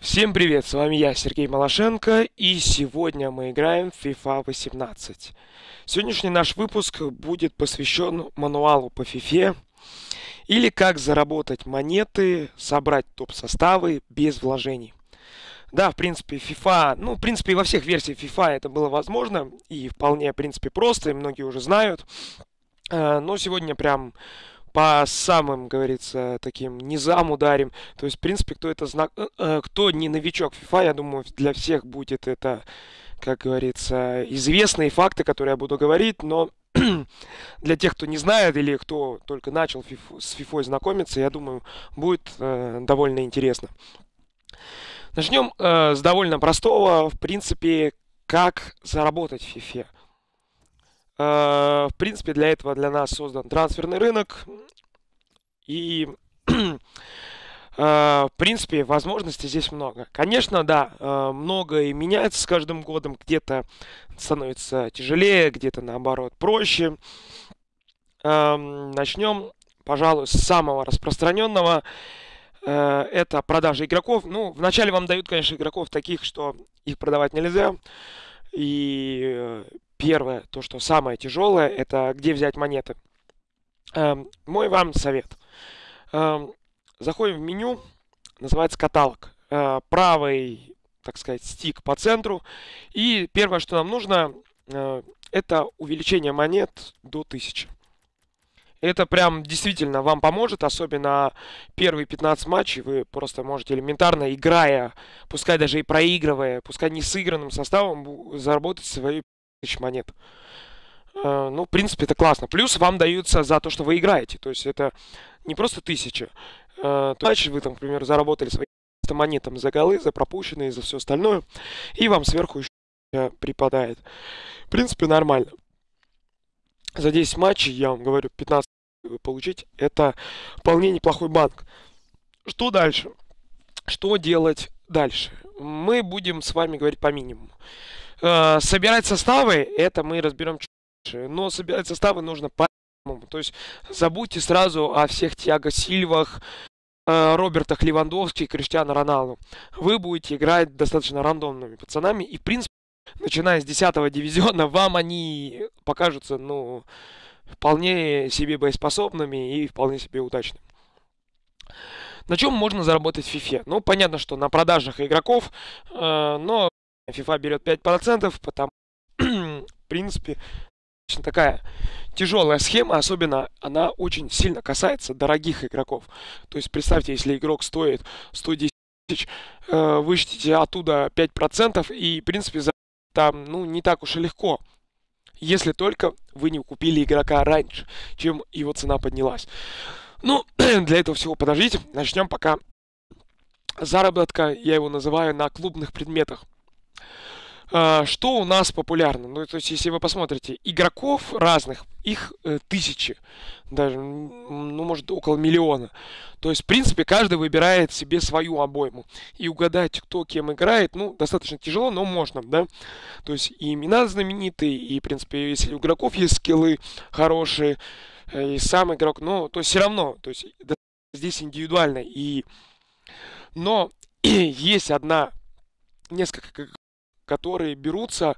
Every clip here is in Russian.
Всем привет, с вами я, Сергей Малашенко, и сегодня мы играем в FIFA 18. Сегодняшний наш выпуск будет посвящен мануалу по FIFA, или как заработать монеты, собрать топ-составы без вложений. Да, в принципе, FIFA, ну, в принципе, во всех версиях FIFA это было возможно, и вполне, в принципе, просто, и многие уже знают. Э, но сегодня прям по самым, говорится, таким низам ударим. То есть, в принципе, кто это знак, э, э, кто не новичок FIFA, я думаю, для всех будет это, как говорится, известные факты, которые я буду говорить, но для тех, кто не знает или кто только начал с FIFA знакомиться, я думаю, будет э, довольно интересно. Начнем с довольно простого, в принципе, как заработать в FIFA. Э, в принципе, для этого для нас создан трансферный рынок. И, э, в принципе, возможностей здесь много. Конечно, да, э, многое меняется с каждым годом. Где-то становится тяжелее, где-то, наоборот, проще. Эм, начнем, пожалуй, с самого распространенного. Это продажа игроков. Ну, вначале вам дают, конечно, игроков таких, что их продавать нельзя. И Первое, то, что самое тяжелое, это где взять монеты. Эм, мой вам совет. Эм, заходим в меню, называется каталог. Э, правый, так сказать, стик по центру. И первое, что нам нужно, э, это увеличение монет до 1000. Это прям действительно вам поможет, особенно первые 15 матчей вы просто можете элементарно, играя, пускай даже и проигрывая, пускай не сыгранным составом, заработать свои тысяч монет. Э, ну, в принципе, это классно. Плюс вам даются за то, что вы играете. То есть это не просто тысяча. Э, Дальше вы там, к примеру, заработали свои монетам за голы, за пропущенные, за все остальное. И вам сверху еще припадает. В принципе, нормально. За 10 матчей, я вам говорю, 15 вы получить. Это вполне неплохой банк. Что дальше? Что делать дальше? Мы будем с вами говорить по минимуму. Э, собирать составы, это мы разберем чуть. Но собирать составы нужно по то есть забудьте сразу о всех Тиаго Сильвах, э, Робертах Левандовски, Криштиану Роналду. Вы будете играть достаточно рандомными пацанами. И, в принципе, начиная с 10 дивизиона, вам они покажутся, ну, вполне себе боеспособными и вполне себе удачными. На чем можно заработать в FIFA? Ну, понятно, что на продажах игроков, э, но FIFA берет 5%, потому в принципе, очень такая тяжелая схема, особенно она очень сильно касается дорогих игроков. То есть представьте, если игрок стоит 110 тысяч, э, вычтите оттуда 5%, и, в принципе, за там, ну, не так уж и легко. Если только вы не купили игрока раньше, чем его цена поднялась. Ну, для этого всего подождите. Начнем пока заработка, я его называю, на клубных предметах. А, что у нас популярно? Ну, то есть, если вы посмотрите, игроков разных, их э, тысячи, даже, ну, может, около миллиона. То есть, в принципе, каждый выбирает себе свою обойму. И угадать, кто кем играет, ну, достаточно тяжело, но можно, да? То есть, и имена знаменитые, и, в принципе, если у игроков есть скиллы хорошие, э, и сам игрок, но, то есть, все равно, то есть, здесь индивидуально. И... Но есть одна, несколько которые берутся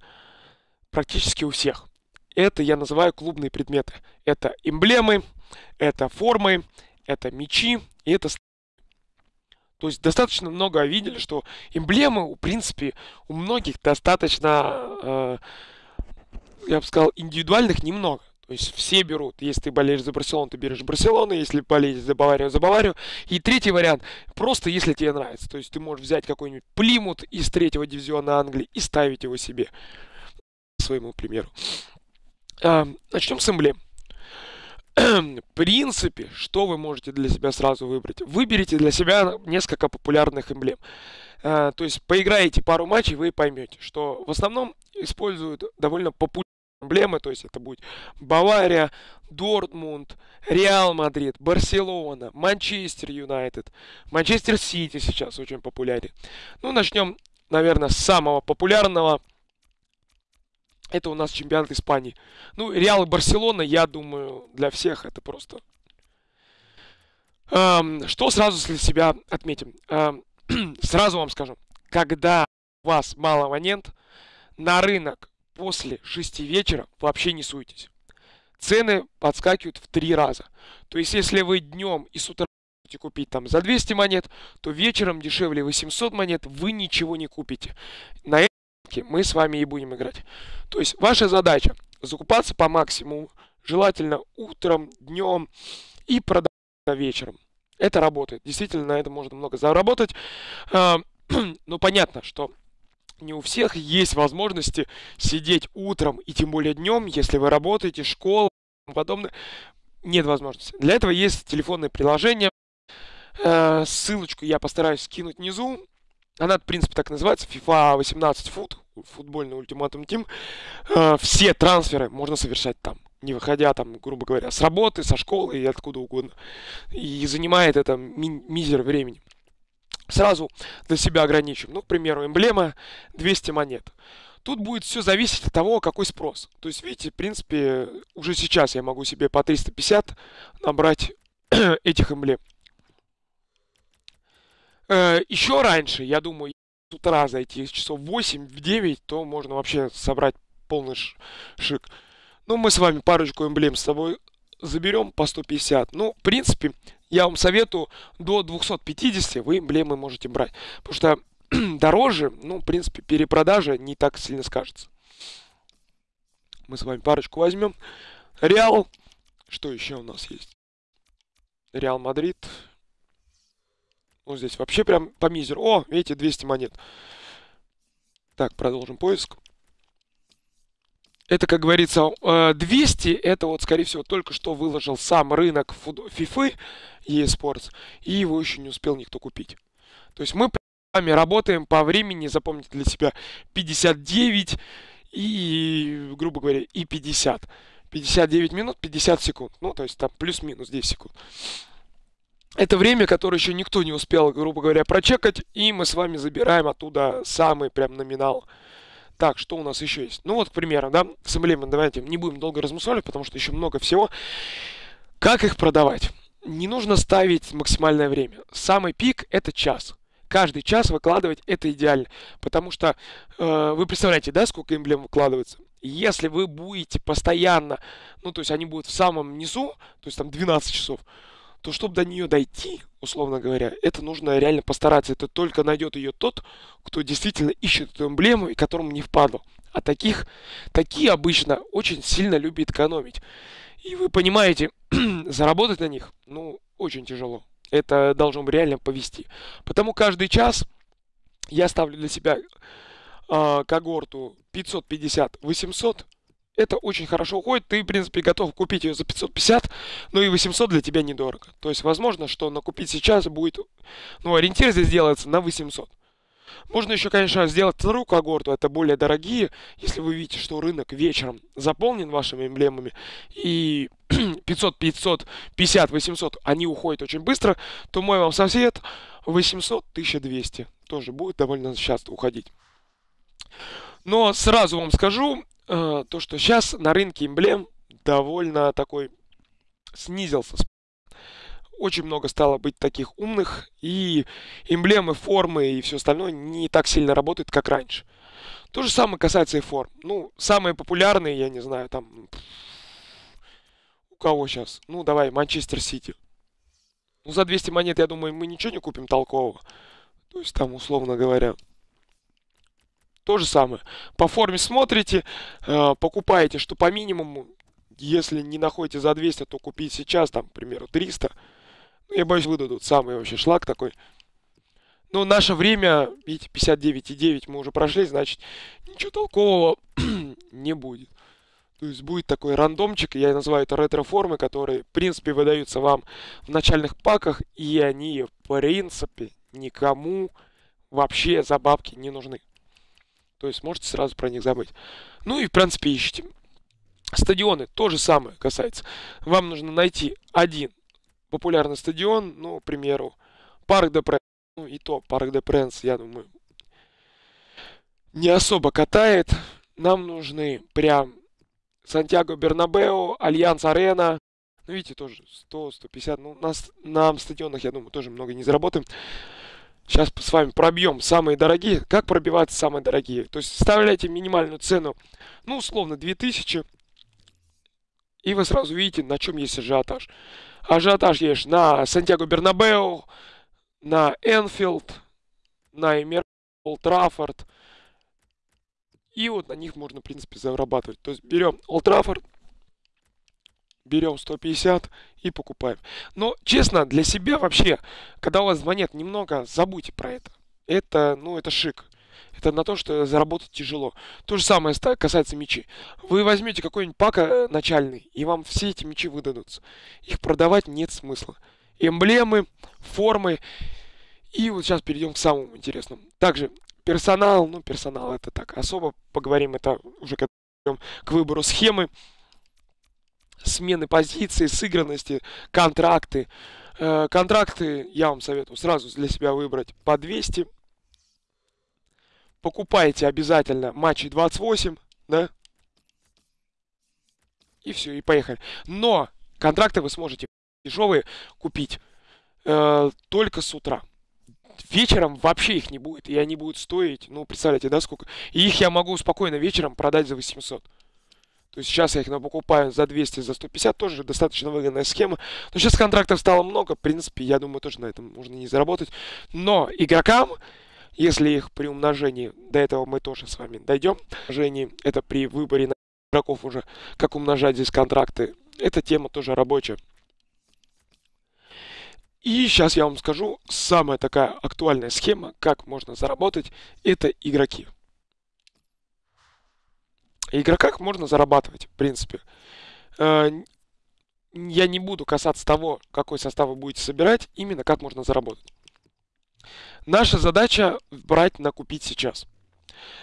практически у всех. Это я называю клубные предметы. Это эмблемы, это формы, это мечи и это то есть достаточно много видели, что эмблемы, в принципе, у многих достаточно, э, я бы сказал, индивидуальных немного. То есть все берут. Если ты болеешь за Барселону, ты берешь Барселону. Если болеешь за Баварию, за Баварию. И третий вариант. Просто если тебе нравится. То есть ты можешь взять какой-нибудь Плимут из третьего дивизиона Англии и ставить его себе. Своему примеру. А, начнем с эмблем. В принципе, что вы можете для себя сразу выбрать? Выберите для себя несколько популярных эмблем. А, то есть поиграете пару матчей, вы поймете, что в основном используют довольно популярные эмблемы, то есть это будет Бавария, Дортмунд, Реал Мадрид, Барселона, Манчестер Юнайтед, Манчестер Сити сейчас очень популярен. Ну, начнем, наверное, с самого популярного. Это у нас чемпионат Испании. Ну, Реал и Барселона, я думаю, для всех это просто... Эм, что сразу для себя отметим? Эм, сразу вам скажу, когда у вас мало монет, на рынок после 6 вечера вообще не суетесь. Цены подскакивают в 3 раза. То есть, если вы днем и с утра будете купить там за 200 монет, то вечером дешевле 800 монет вы ничего не купите. На этом мы с вами и будем играть. То есть, ваша задача закупаться по максимуму, желательно утром, днем и продавать вечером. Это работает. Действительно, на этом можно много заработать. Но понятно, что не у всех есть возможности сидеть утром и тем более днем, если вы работаете, школа и подобное. Нет возможности. Для этого есть телефонное приложение. Э, ссылочку я постараюсь скинуть внизу. Она, в принципе, так называется. FIFA 18 фут. Футбольный ультиматум тим. Э, все трансферы можно совершать там. Не выходя там, грубо говоря, с работы, со школы и откуда угодно. И занимает это ми- мизер времени сразу для себя ограничим. Ну, к примеру, эмблема 200 монет. Тут будет все зависеть от того, какой спрос. То есть, видите, в принципе, уже сейчас я могу себе по 350 набрать этих эмблем. Э, еще раньше, я думаю, с утра зайти часов 8 в 9, то можно вообще собрать полный шик. Ну, мы с вами парочку эмблем с собой заберем по 150. Ну, в принципе, я вам советую до 250 вы эмблемы можете брать. Потому что дороже, ну, в принципе, перепродажа не так сильно скажется. Мы с вами парочку возьмем. Реал. Что еще у нас есть? Реал Мадрид. Вот здесь вообще прям по мизеру. О, видите, 200 монет. Так, продолжим поиск. Это, как говорится, 200, э, это вот, скорее всего, только что выложил сам рынок FIFA eSports, и его еще не успел никто купить. То есть мы с вами работаем по времени, запомните для себя, 59 и, грубо говоря, и 50. 59 минут, 50 секунд. Ну, то есть там плюс-минус 10 секунд. Это время, которое еще никто не успел, грубо говоря, прочекать, и мы с вами забираем оттуда самый прям номинал. Так, что у нас еще есть? Ну вот, к примеру, да, с эмблемами давайте не будем долго размусоливать, потому что еще много всего. Как их продавать? Не нужно ставить максимальное время. Самый пик – это час. Каждый час выкладывать – это идеально. Потому что э, вы представляете, да, сколько эмблем выкладывается? Если вы будете постоянно, ну, то есть они будут в самом низу, то есть там 12 часов, то чтобы до нее дойти, условно говоря, это нужно реально постараться. Это только найдет ее тот, кто действительно ищет эту эмблему и которому не впадло. А таких, такие обычно очень сильно любят экономить. И вы понимаете, заработать на них, ну, очень тяжело. Это должно реально повести. Потому каждый час я ставлю для себя э, когорту 550-800 это очень хорошо уходит. Ты, в принципе, готов купить ее за 550, но и 800 для тебя недорого. То есть, возможно, что накупить сейчас будет, ну, ориентир здесь делается на 800. Можно еще, конечно, сделать вторую когорту, это более дорогие, если вы видите, что рынок вечером заполнен вашими эмблемами, и 500, 500, 50, 800, они уходят очень быстро, то мой вам совет 800, 1200 тоже будет довольно часто уходить. Но сразу вам скажу, э, то, что сейчас на рынке эмблем довольно такой снизился. Очень много стало быть таких умных, и эмблемы, формы и все остальное не так сильно работают, как раньше. То же самое касается и форм. Ну, самые популярные, я не знаю, там... У кого сейчас? Ну, давай, Манчестер Сити. Ну, за 200 монет, я думаю, мы ничего не купим толкового. То есть, там, условно говоря, то же самое. По форме смотрите, э, покупаете, что по минимуму, если не находите за 200, то купить сейчас, там, к примеру, 300. Ну, я боюсь, выдадут самый вообще шлак такой. Но наше время, видите, 59,9 мы уже прошли, значит, ничего толкового не будет. То есть будет такой рандомчик, я называю это ретро-формы, которые, в принципе, выдаются вам в начальных паках, и они, в принципе, никому вообще за бабки не нужны. То есть можете сразу про них забыть. Ну и в принципе ищите. Стадионы то же самое касается. Вам нужно найти один популярный стадион, ну, к примеру, Парк де Пренс. Ну и то, Парк де Пренс, я думаю, не особо катает. Нам нужны прям Сантьяго Бернабео, Альянц Арена. Ну, видите, тоже 100-150. Ну, нас, на стадионах, я думаю, тоже много не заработаем. Сейчас с вами пробьем самые дорогие. Как пробиваться самые дорогие? То есть вставляйте минимальную цену, ну, условно, 2000. И вы сразу видите, на чем есть ажиотаж. Ажиотаж есть на Сантьяго Бернабеу, на Энфилд, на Эмир, Олд И вот на них можно, в принципе, зарабатывать. То есть берем Олд берем 150 и покупаем. Но, честно, для себя вообще, когда у вас звонят немного, забудьте про это. Это, ну, это шик. Это на то, что заработать тяжело. То же самое касается мечей. Вы возьмете какой-нибудь пак э, начальный, и вам все эти мечи выдадутся. Их продавать нет смысла. Эмблемы, формы. И вот сейчас перейдем к самому интересному. Также персонал, ну персонал это так, особо поговорим, это уже к выбору схемы смены позиции, сыгранности, контракты. Э, контракты я вам советую сразу для себя выбрать по 200. Покупайте обязательно матчи 28, да? И все, и поехали. Но контракты вы сможете дешевые купить э, только с утра. Вечером вообще их не будет, и они будут стоить, ну, представляете, да, сколько? И их я могу спокойно вечером продать за 800. То есть сейчас я их покупаю за 200, за 150, тоже достаточно выгодная схема. Но сейчас контрактов стало много, в принципе, я думаю, тоже на этом можно не заработать. Но игрокам, если их при умножении, до этого мы тоже с вами дойдем, умножении, это при выборе игроков уже, как умножать здесь контракты, эта тема тоже рабочая. И сейчас я вам скажу, самая такая актуальная схема, как можно заработать, это игроки игроках можно зарабатывать, в принципе. Э, я не буду касаться того, какой состав вы будете собирать, именно как можно заработать. Наша задача брать на купить сейчас.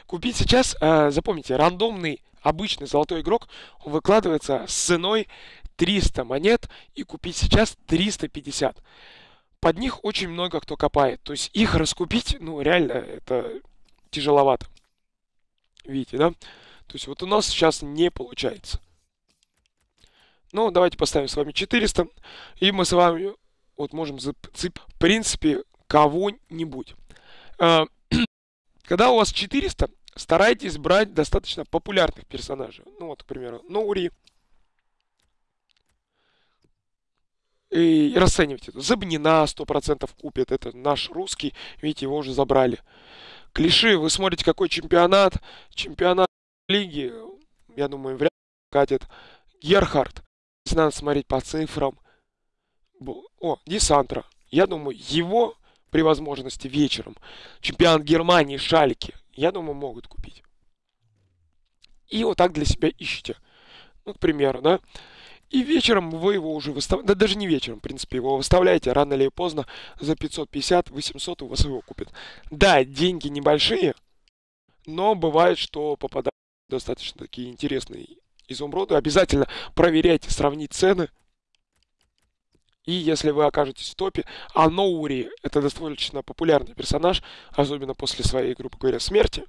Купить сейчас, э, запомните, рандомный обычный золотой игрок выкладывается с ценой 300 монет и купить сейчас 350. Под них очень много кто копает. То есть их раскупить, ну реально, это тяжеловато. Видите, да? То есть вот у нас сейчас не получается. Ну, давайте поставим с вами 400. И мы с вами вот можем зацепить, в принципе, кого-нибудь. А, когда у вас 400, старайтесь брать достаточно популярных персонажей. Ну, вот, к примеру, Ноури. И расценивайте. Забнина 100% купит. Это наш русский. Видите, его уже забрали. Клиши. Вы смотрите, какой чемпионат. Чемпионат лиги, я думаю, вряд ли катит Герхард. Если надо смотреть по цифрам. О, Десантра. Я думаю, его при возможности вечером чемпион Германии Шальки, я думаю, могут купить. И вот так для себя ищите. Ну, к примеру, да. И вечером вы его уже выставляете, да даже не вечером, в принципе, его выставляете, рано или поздно, за 550-800 у вас его купят. Да, деньги небольшие, но бывает, что попадает достаточно такие интересные изумруды. Обязательно проверяйте, сравнить цены. И если вы окажетесь в топе, а Ноури это достаточно популярный персонаж, особенно после своей, грубо говоря, смерти,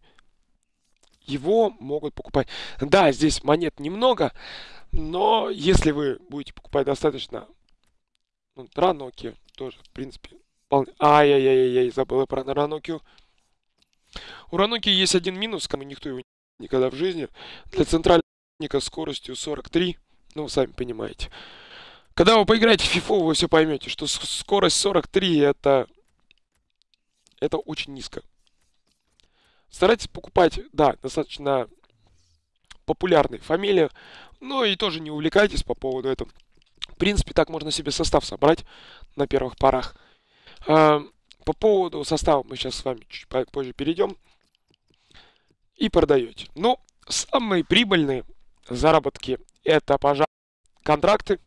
его могут покупать. Да, здесь монет немного, но если вы будете покупать достаточно ну, Раноки, тоже, в принципе, вполне... Ай-яй-яй-яй, забыл про Ранокию. У Раноки есть один минус, кому никто его никогда в жизни. Для центральника скоростью 43, ну, сами понимаете. Когда вы поиграете в FIFA, вы все поймете, что скорость 43 это, это очень низко. Старайтесь покупать, да, достаточно популярные фамилии, но и тоже не увлекайтесь по поводу этого. В принципе, так можно себе состав собрать на первых порах. А, по поводу состава мы сейчас с вами чуть позже перейдем и продаете. Ну, самые прибыльные заработки это, пожалуй, контракты.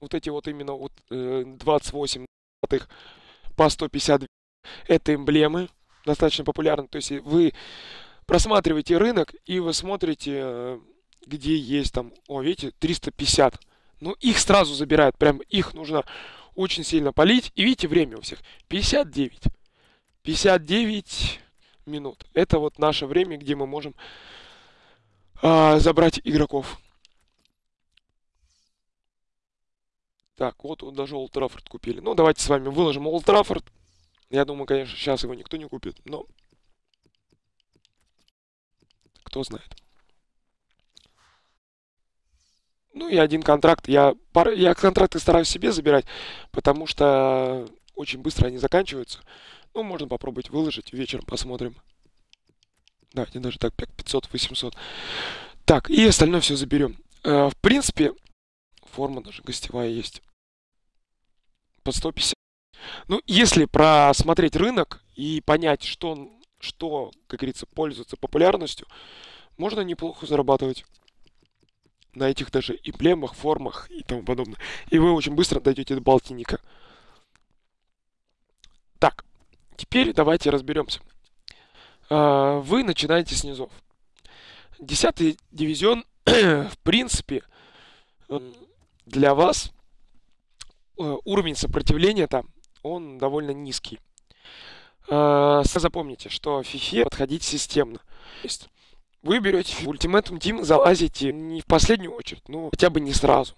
Вот эти вот именно вот, э, 28 по 150. Это эмблемы, достаточно популярны. То есть вы просматриваете рынок и вы смотрите, э, где есть там, о, видите, 350. Ну, их сразу забирают, прям их нужно очень сильно полить. И видите, время у всех 59. 59 минут. Это вот наше время, где мы можем а, забрать игроков. Так, вот, даже Олд Траффорд купили. Ну, давайте с вами выложим Олд Траффорд. Я думаю, конечно, сейчас его никто не купит, но кто знает. Ну и один контракт. Я, пар... я контракты стараюсь себе забирать, потому что очень быстро они заканчиваются. Ну, можно попробовать выложить, вечером посмотрим. Давайте даже так, 500-800. Так, и остальное все заберем. Э, в принципе, форма даже гостевая есть. По 150. Ну, если просмотреть рынок и понять, что, что как говорится, пользуется популярностью, можно неплохо зарабатывать на этих даже эмблемах, формах и тому подобное. И вы очень быстро дойдете до полтинника. Так, теперь давайте разберемся. А, вы начинаете с низов. Десятый дивизион, в принципе, для вас э, уровень сопротивления там, он довольно низкий. А, запомните, что в FIFA подходить системно. Вы берете в Ultimate Team, залазите не в последнюю очередь, ну хотя бы не сразу.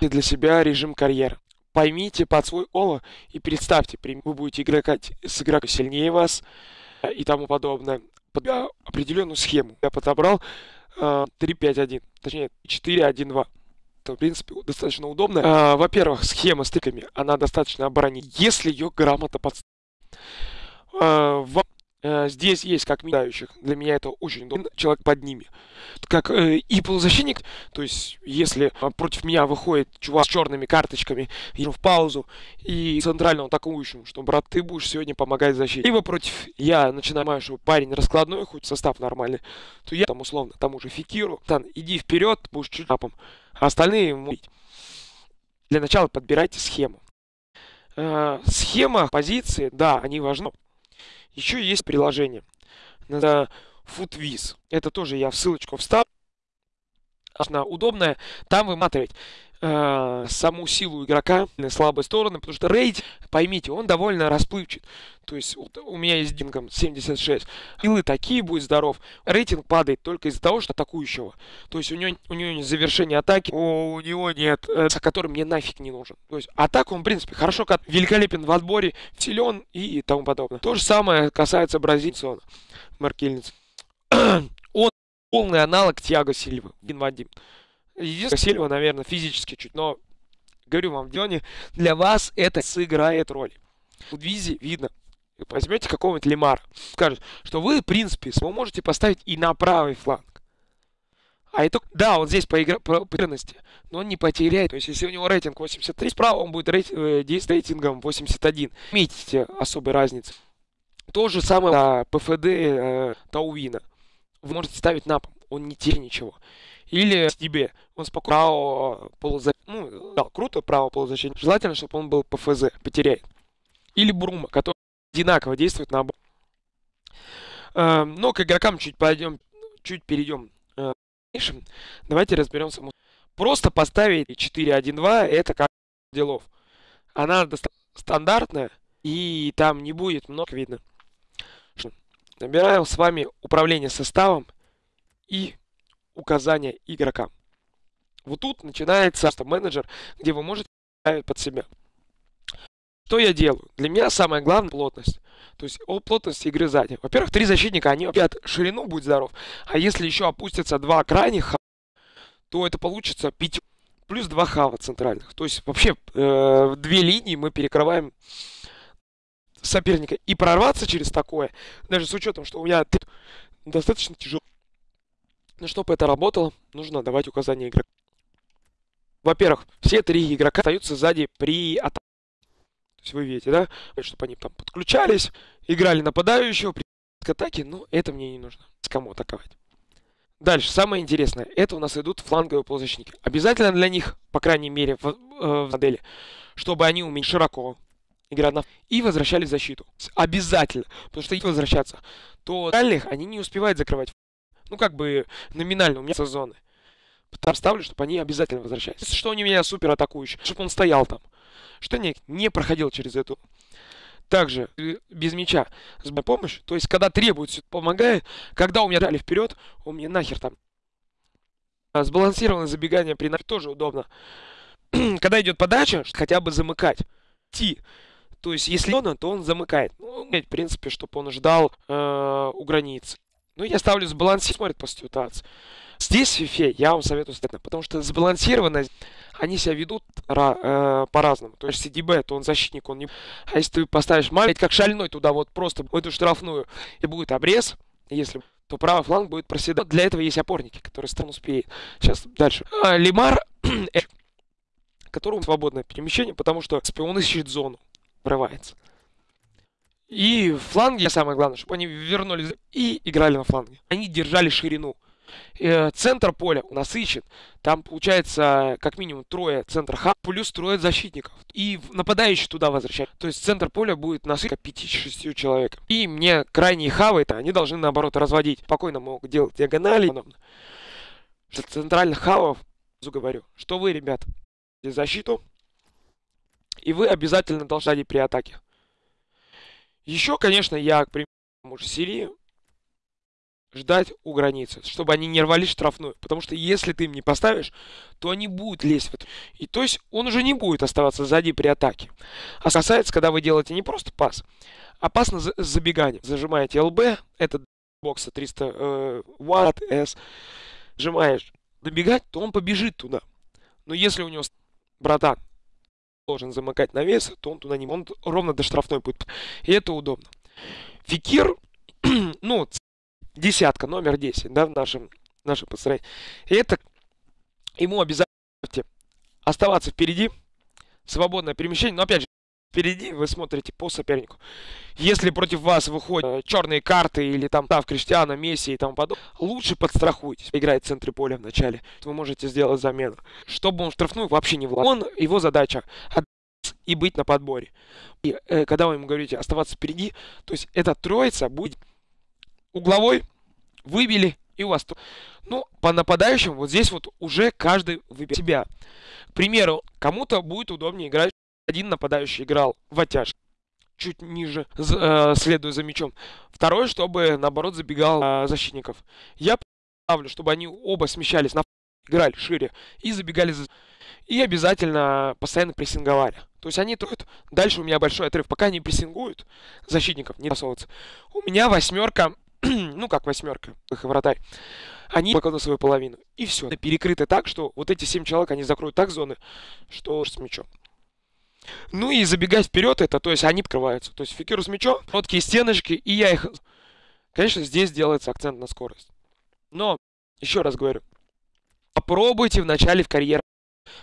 Для себя режим карьеры. Поймите под свой оло и представьте, вы будете играть с игроком сильнее вас э, и тому подобное. Под определенную схему я подобрал э, 3-5-1, точнее 4-1-2 в принципе, достаточно удобно. А, во-первых, схема с тыками, она достаточно оборонит, если ее грамотно подставить. Э, здесь есть как минающих. Для меня это очень удобно. Человек под ними. Как э, и полузащитник, то есть если э, против меня выходит чувак с черными карточками, я в паузу, и центральному атакующему, что, брат, ты будешь сегодня помогать защите. Либо против я начинаю, что парень раскладной, хоть состав нормальный, то я там условно тому же Фикиру, там, иди вперед, будешь чуть напом, а остальные ему Для начала подбирайте схему. Э, схема, позиции, да, они важны. Еще есть приложение. Это FootWiz. Это тоже я в ссылочку вставлю. Она удобная. Там вы матываете э, саму силу игрока, слабые стороны, потому что рейд, поймите, он довольно расплывчат. То есть вот, у меня есть дингом 76. Силы такие, будет здоров. Рейтинг падает только из-за того, что атакующего. То есть у него, у него нет завершения атаки, у, у него нет, э, который мне нафиг не нужен. То есть атаку он, в принципе, хорошо, как великолепен в отборе, силен и тому подобное. То же самое касается бразильца Маркельниц. он полный аналог Тиаго Сильвы, один в один. Единственное, Сильва, наверное, физически чуть, но говорю вам, в Дионе для вас это сыграет роль. В Визе видно. Возьмете какого-нибудь Лемара, скажет, что вы, в принципе, можете поставить и на правый фланг. А это, да, он здесь по, игра, по, игрности, но он не потеряет. То есть, если у него рейтинг 83, справа он будет рейт, э, рейтингом 81. Видите особой разницы. То же самое на ПФД э, Тауина. Вы можете ставить на пол, он не теряет ничего. Или тебе он спокойно право полузащиты. Ну, да, круто, право полузащиты. Желательно, чтобы он был ПФЗ, потеряет. Или Брума, который одинаково действует на э, Но к игрокам чуть пойдем, чуть перейдем. Э, давайте разберемся. Просто поставить 4-1-2 это как делов. Она стандартная, и там не будет много видно. Набираем с вами управление составом и указания игрока. Вот тут начинается менеджер, где вы можете ставить под себя. Что я делаю? Для меня самое главное плотность. То есть о плотности игры сзади. Во-первых, три защитника, они опять ширину, будь здоров. А если еще опустятся два крайних, то это получится 5 плюс два хава центральных. То есть вообще э, две линии мы перекрываем соперника. И прорваться через такое, даже с учетом, что у меня достаточно тяжело. Но чтобы это работало, нужно давать указания игроку. Во-первых, все три игрока остаются сзади при атаке. То есть вы видите, да? Чтобы они там подключались, играли нападающего при атаке. Но это мне не нужно. С кому атаковать. Дальше, самое интересное. Это у нас идут фланговые полузащитники. Обязательно для них, по крайней мере, в, э, в модели, чтобы они умели широко играть на... И возвращались в защиту. Обязательно. Потому что если возвращаться, то дальних они не успевают закрывать ну, как бы номинально у меня сезоны. Там ставлю, чтобы они обязательно возвращались. Что они меня супер атакующие, чтобы он стоял там. Что не, не проходил через эту. Также э, без мяча с помощью. То есть, когда требуется, помогает. Когда у меня дали вперед, у меня нахер там. А сбалансированное забегание при тоже удобно. когда идет подача, хотя бы замыкать. Ти То есть, если он, то он замыкает. Ну, в принципе, чтобы он ждал э, у границы. Ну, я ставлю сбалансировать, смотрит по ситуации. Здесь FIFA я вам советую стать, потому что сбалансированность, они себя ведут э, по-разному. То есть CDB, то он защитник, он не... А если ты поставишь маленький, как шальной туда вот просто в эту штрафную, и будет обрез, если то правый фланг будет проседать. Для этого есть опорники, которые стран успеет. Сейчас дальше. А, Лимар, которому свободное перемещение, потому что он ищет зону, врывается. И фланги, самое главное, чтобы они вернулись и играли на фланге. Они держали ширину. Э, центр поля у нас ищет. Там получается как минимум трое центр хаб, плюс трое защитников. И нападающий туда возвращать. То есть центр поля будет насыщен 5-6 человек. И мне крайние хавы, это они должны наоборот разводить. Спокойно могут делать диагонали. Центральных хавов, говорю, что вы, ребят, защиту. И вы обязательно должны при атаке. Еще, конечно, я, к примеру, Сирии ждать у границы, чтобы они не рвали штрафную. Потому что если ты им не поставишь, то они будут лезть в это. И то есть он уже не будет оставаться сзади при атаке. А касается, когда вы делаете не просто пас, а пас на забегание. Зажимаете ЛБ, это бокса 300 э, Ватт S, сжимаешь добегать, то он побежит туда. Но если у него братан должен замыкать на вес, то он туда не он ровно до штрафной будет. И это удобно. Фикир, ну, десятка, номер 10, да, в нашем, в нашем построении. И это ему обязательно оставаться впереди, свободное перемещение, но опять же, впереди вы смотрите по сопернику. Если против вас выходят э, черные карты или там Тав, Криштиана, Месси и тому подобное, лучше подстрахуйтесь. Играет в центре поля в начале. Вы можете сделать замену. Чтобы он штрафную вообще не влад. Он, его задача и быть на подборе. И э, когда вы ему говорите оставаться впереди, то есть эта троица будет угловой, выбили, и у вас... Ну, по нападающим вот здесь вот уже каждый выбирает себя. К примеру, кому-то будет удобнее играть. Один нападающий играл в оттяжке чуть ниже, э, следуя за мячом. Второй, чтобы, наоборот, забегал э, защитников. Я ставлю, чтобы они оба смещались на играли шире и забегали за... И обязательно постоянно прессинговали. То есть они троют. Дальше у меня большой отрыв. Пока они прессингуют, защитников не спасовываются. У меня восьмерка ну как восьмерка, их вратарь, они покладут свою половину. И все. Перекрыты так, что вот эти семь человек, они закроют так зоны, что с мячом. Ну и забегать вперед это, то есть они открываются. То есть фикиру с мячом, короткие стеночки, и я их... Конечно, здесь делается акцент на скорость. Но, еще раз говорю, попробуйте в начале в карьере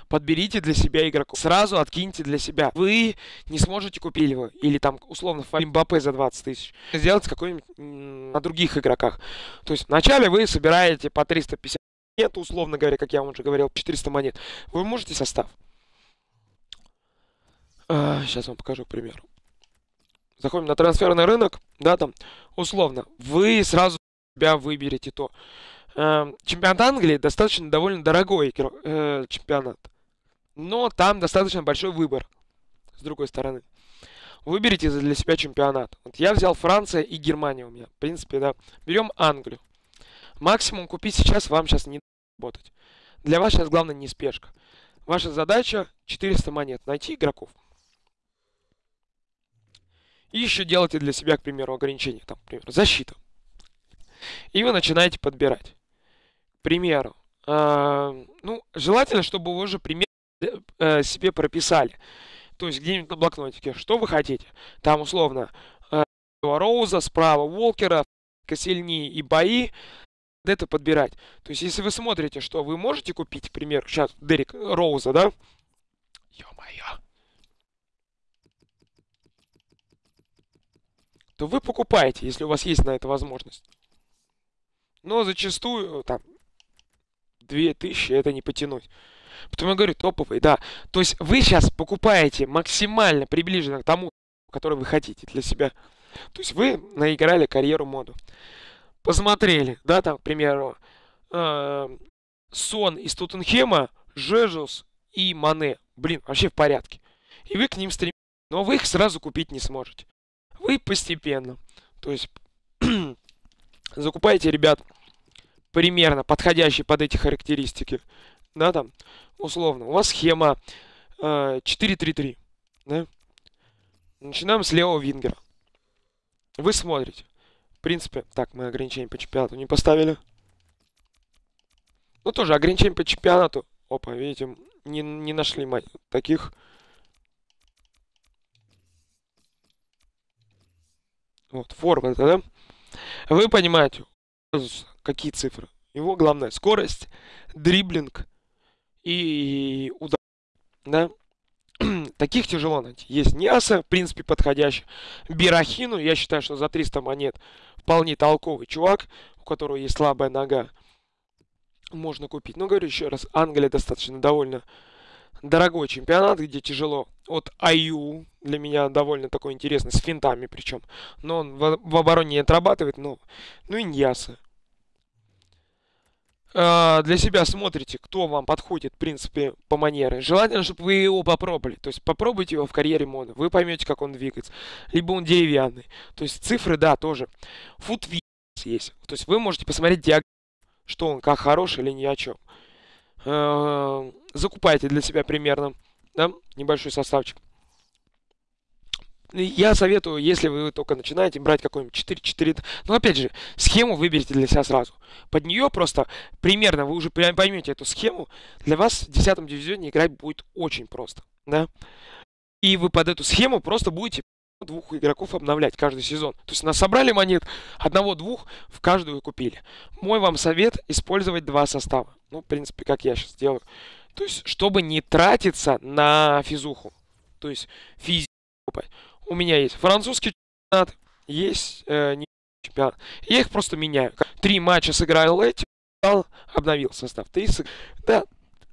подберите для себя игроков. Сразу откиньте для себя. Вы не сможете купить его. Или там, условно, Мбаппе за 20 тысяч. Сделать какой-нибудь на других игроках. То есть вначале вы собираете по 350 монет, условно говоря, как я вам уже говорил, 400 монет. Вы можете состав. А, сейчас вам покажу, к примеру. Заходим на трансферный рынок, да, там, условно, вы сразу себя выберете то. Эм, чемпионат Англии достаточно довольно дорогой э, чемпионат. Но там достаточно большой выбор, с другой стороны. Выберите для себя чемпионат. Вот я взял Франция и Германия у меня. В принципе, да. Берем Англию. Максимум купить сейчас вам сейчас не работать. Для вас сейчас главное не спешка. Ваша задача 400 монет. Найти игроков. И еще делайте для себя, к примеру, ограничения. Там, например, защита. И вы начинаете подбирать примеру, э, ну, желательно, чтобы вы уже пример э, себе прописали. То есть где-нибудь на блокнотике, что вы хотите. Там условно э, Роуза, справа Волкера, сильнее и бои. Это подбирать. То есть если вы смотрите, что вы можете купить, к примеру, сейчас Дерек Роуза, да? Ё-моё. То вы покупаете, если у вас есть на это возможность. Но зачастую, там, 2000 это не потянуть. Потом я говорю, топовый, да. То есть вы сейчас покупаете максимально приближенно к тому, который вы хотите для себя. То есть вы наиграли карьеру моду. Посмотрели, да, там, к примеру, э, Сон из Тоттенхема, Жежус и Мане. Блин, вообще в порядке. И вы к ним стремитесь. Но вы их сразу купить не сможете. Вы постепенно. То есть закупаете, ребят, примерно подходящий под эти характеристики, да, там, условно, у вас схема э, 4-3-3, да, Начинаем с левого вингера. Вы смотрите. В принципе, так, мы ограничения по чемпионату не поставили. Ну, тоже ограничения по чемпионату. Опа, видите, не, не нашли таких. Вот, форвард, да? Вы понимаете, какие цифры? Его главная скорость, дриблинг и удар. Да? Таких тяжело найти. Есть Ниаса, в принципе, подходящий. Бирахину, я считаю, что за 300 монет вполне толковый чувак, у которого есть слабая нога. Можно купить. Но говорю еще раз, Англия достаточно довольно дорогой чемпионат, где тяжело. Вот Аю для меня довольно такой интересный, с финтами причем. Но он в, в обороне не отрабатывает, но... Ну и Ньяса. А, для себя смотрите, кто вам подходит, в принципе, по манере. Желательно, чтобы вы его попробовали. То есть попробуйте его в карьере мода. Вы поймете, как он двигается. Либо он деревянный. То есть цифры, да, тоже. Футвиз есть. То есть вы можете посмотреть диаграмму, что он, как хороший или ни о чем. Э, закупайте для себя примерно да, небольшой составчик. Я советую, если вы только начинаете, брать какой-нибудь 4-4. Но опять же, схему выберите для себя сразу. Под нее просто примерно вы уже поймете эту схему. Для вас в 10 дивизионе играть будет очень просто. Да? И вы под эту схему просто будете двух игроков обновлять каждый сезон. То есть нас собрали монет, одного-двух в каждую купили. Мой вам совет использовать два состава. Ну, в принципе, как я сейчас делаю. То есть, чтобы не тратиться на физуху. То есть, физику. У меня есть французский чемпионат, есть э, не чемпионат. Я их просто меняю. Три матча сыграл эти, обновил состав. Три Да,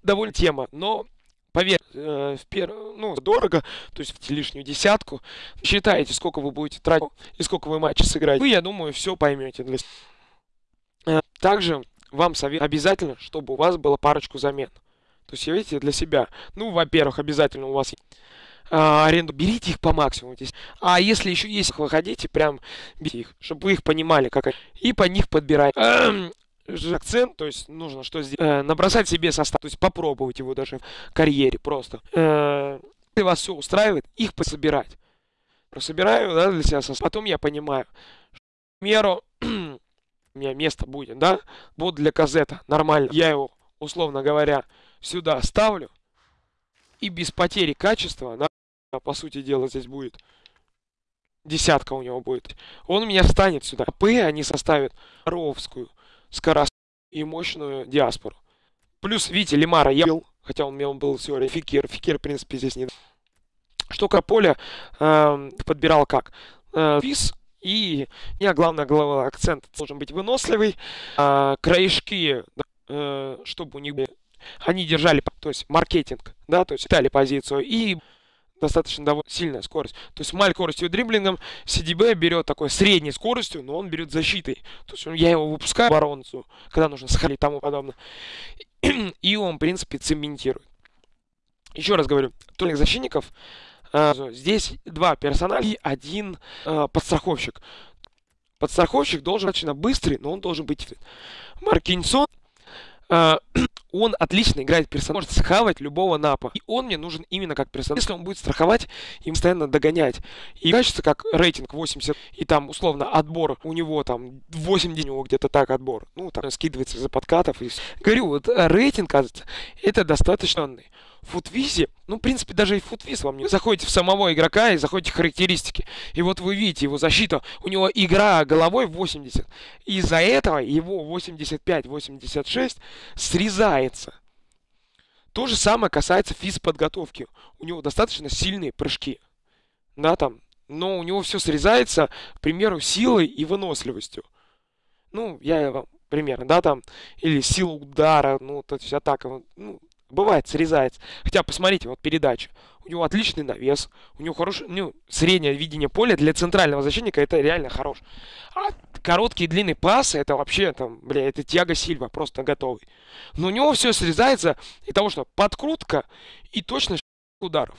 довольно тема, но Поверь, э, в пер... ну, дорого, то есть в лишнюю десятку. Считаете, сколько вы будете тратить и сколько вы матчей сыграете. Вы, я думаю, все поймете. Для... Э, также вам совет обязательно, чтобы у вас было парочку замен. То есть, видите, для себя. Ну, во-первых, обязательно у вас а, аренду, берите их по максимуму здесь. А если еще есть, вы хотите, прям берите их, чтобы вы их понимали, как. И по них подбирайте акцент, то есть нужно что сделать? Э, набросать себе состав, то есть попробовать его даже в карьере просто. Э, если вас все устраивает, их пособирать. Собираю, да, для себя состав. Потом я понимаю, что, к примеру, у меня место будет, да, вот для казета, нормально. Я его, условно говоря, сюда ставлю, и без потери качества, да, по сути дела, здесь будет десятка у него будет. Он у меня встанет сюда. П они составят ровскую скоростную и мощную диаспору. Плюс, видите, Лимара я был, хотя он мне был всего Фикер. Фикер, в принципе, здесь не... Что Каполя э, подбирал как? Э, виз и, не, главное, главный акцент должен быть выносливый. Э, краешки, э, чтобы у них были... Они держали, то есть маркетинг, да, то есть дали позицию. И достаточно довольно сильная скорость. То есть маль скоростью дриблингом CDB берет такой средней скоростью, но он берет защитой. То есть я его выпускаю оборонцу, когда нужно сходить и тому подобное. И он, в принципе, цементирует. Еще раз говорю, только защитников э, здесь два персонажа и один э, подстраховщик. Подстраховщик должен достаточно быстрый, но он должен быть Маркинсон э, он отлично играет персонаж, может схавать любого напа. И он мне нужен именно как персонаж. Если он будет страховать и постоянно догонять. И качество как рейтинг 80, и там условно отбор у него там 8 дней, у него где-то так отбор. Ну, там скидывается за подкатов. И... Говорю, вот э, рейтинг, кажется, это достаточно футвизе, ну, в принципе, даже и футвиз вам не... Заходите в самого игрока и заходите в характеристики. И вот вы видите его защиту. У него игра головой 80. Из-за этого его 85-86 срезается. То же самое касается физподготовки. У него достаточно сильные прыжки. Да, там. Но у него все срезается, к примеру, силой и выносливостью. Ну, я вам примерно, да, там, или сила удара, ну, то есть атака, ну, Бывает, срезается. Хотя, посмотрите, вот передача. У него отличный навес. У него хорошее, ну, среднее видение поля для центрального защитника. Это реально хорош. А короткие длинные пасы, это вообще, там, бля, это Тиаго Сильва, просто готовый. Но у него все срезается из того, что подкрутка и точность ударов.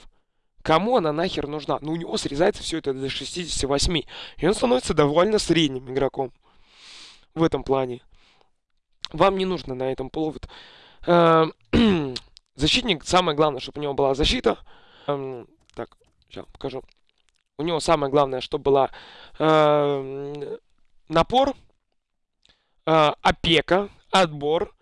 Кому она нахер нужна? Ну, у него срезается все это до 68. И он становится довольно средним игроком. В этом плане. Вам не нужно на этом Эм, защитник, самое главное, чтобы у него была защита. Эм, так, сейчас покажу. У него самое главное, что была э, напор, э, опека, отбор.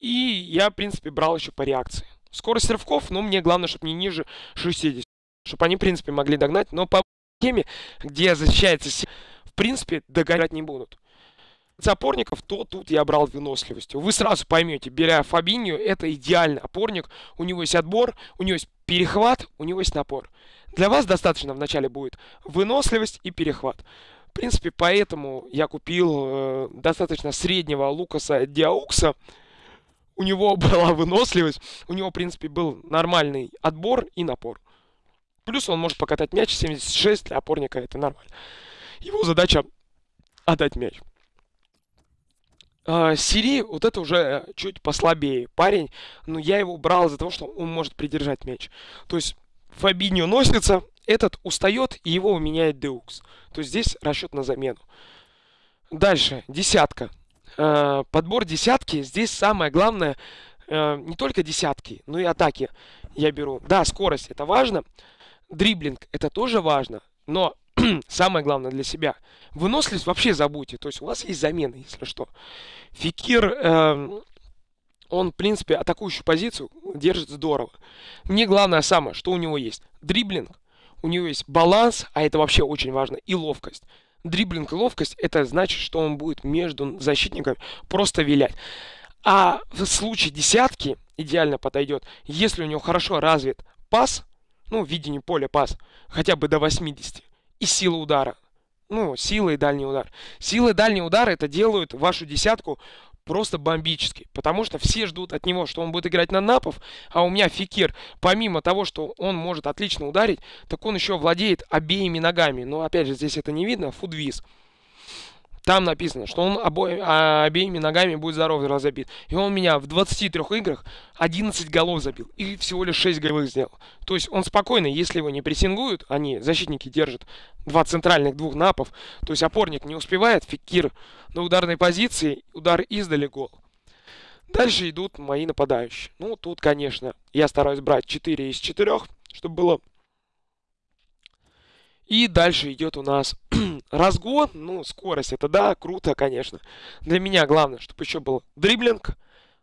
И я, в принципе, брал еще по реакции. Скорость рывков, ну, мне главное, чтобы не ниже 60. Чтобы они, в принципе, могли догнать. Но по теме, где защищается, в принципе, догонять не будут. Опорников, то тут я брал выносливостью. Вы сразу поймете, беря Фабинью, это идеальный опорник. У него есть отбор, у него есть перехват, у него есть напор. Для вас достаточно вначале будет выносливость и перехват. В принципе, поэтому я купил э, достаточно среднего Лукаса Диаукса. У него была выносливость, у него, в принципе, был нормальный отбор и напор. Плюс он может покатать мяч 76 для опорника, это нормально. Его задача отдать мяч. Uh, Сири, вот это уже чуть послабее парень, но я его брал из-за того, что он может придержать мяч. То есть Фабиньо носится, этот устает, и его меняет Деукс. То есть здесь расчет на замену. Дальше, десятка. Uh, подбор десятки, здесь самое главное, uh, не только десятки, но и атаки я беру. Да, скорость это важно, дриблинг это тоже важно, но самое главное для себя. Выносливость вообще забудьте. То есть у вас есть замена, если что. Фикир, э, он, в принципе, атакующую позицию держит здорово. Мне главное самое, что у него есть. Дриблинг, у него есть баланс, а это вообще очень важно, и ловкость. Дриблинг и ловкость, это значит, что он будет между защитниками просто вилять. А в случае десятки идеально подойдет, если у него хорошо развит пас, ну, видение поля пас, хотя бы до 80, и сила удара. Ну, сила и дальний удар. Сила и дальний удар это делают вашу десятку просто бомбически. Потому что все ждут от него, что он будет играть на напов. А у меня Фикир, помимо того, что он может отлично ударить, так он еще владеет обеими ногами. Но опять же, здесь это не видно. Фудвиз. Там написано, что он обои, а, обеими ногами будет здоров разобит. И он меня в 23 играх 11 голов забил. И всего лишь 6 голов сделал. То есть он спокойно, если его не прессингуют, они, защитники, держат два центральных, двух напов. То есть опорник не успевает, фикир на ударной позиции, удар издали, гол. Дальше идут мои нападающие. Ну, тут, конечно, я стараюсь брать 4 из 4, чтобы было и дальше идет у нас разгон, ну, скорость, это да, круто, конечно. Для меня главное, чтобы еще был дриблинг,